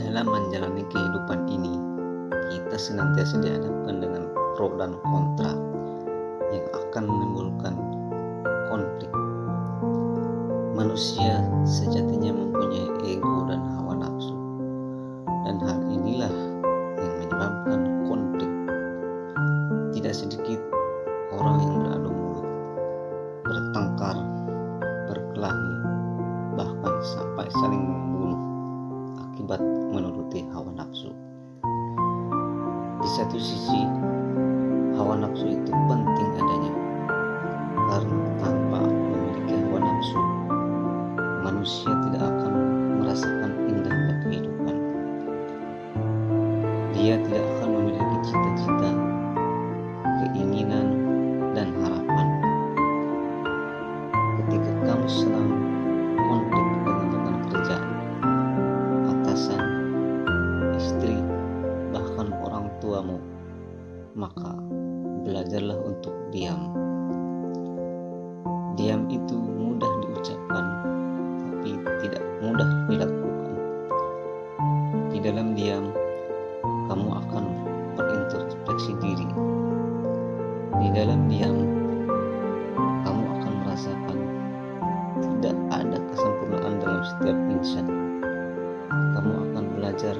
Dalam menjalani kehidupan ini, kita senantiasa dihadapkan dengan pro dan kontra yang akan menimbulkan konflik. Manusia sejatinya mempunyai ego dan hawa nafsu, dan hal inilah yang menyebabkan konflik. Tidak sedikit orang yang beradu mulut, bertengkar, berkelahi, bahkan sampai saling akibat menuruti hawa nafsu. Di satu sisi, hawa nafsu itu penting adanya, karena tanpa memiliki hawa nafsu, manusia tidak akan merasakan indahnya kehidupan. Dia tidak akan memiliki cita-cita, tuamu, maka belajarlah untuk diam. Diam itu mudah diucapkan, tapi tidak mudah dilakukan. Di dalam diam, kamu akan berintrospeksi diri. Di dalam diam, kamu akan merasakan tidak ada kesempurnaan dalam setiap insan. Kamu akan belajar.